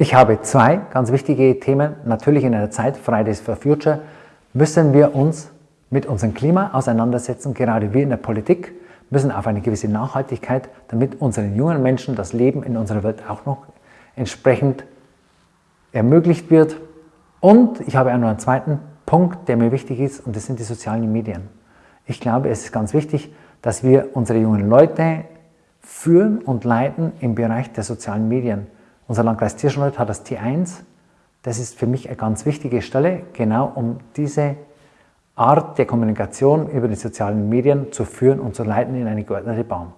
Ich habe zwei ganz wichtige Themen. Natürlich in einer Zeit, Fridays for Future, müssen wir uns mit unserem Klima auseinandersetzen. Gerade wir in der Politik müssen auf eine gewisse Nachhaltigkeit, damit unseren jungen Menschen das Leben in unserer Welt auch noch entsprechend ermöglicht wird. Und ich habe auch noch einen zweiten Punkt, der mir wichtig ist, und das sind die sozialen Medien. Ich glaube, es ist ganz wichtig, dass wir unsere jungen Leute führen und leiten im Bereich der sozialen Medien. Unser Landkreis Tirschenreuth hat das T1. Das ist für mich eine ganz wichtige Stelle, genau um diese Art der Kommunikation über die sozialen Medien zu führen und zu leiten in eine geordnete Bahn.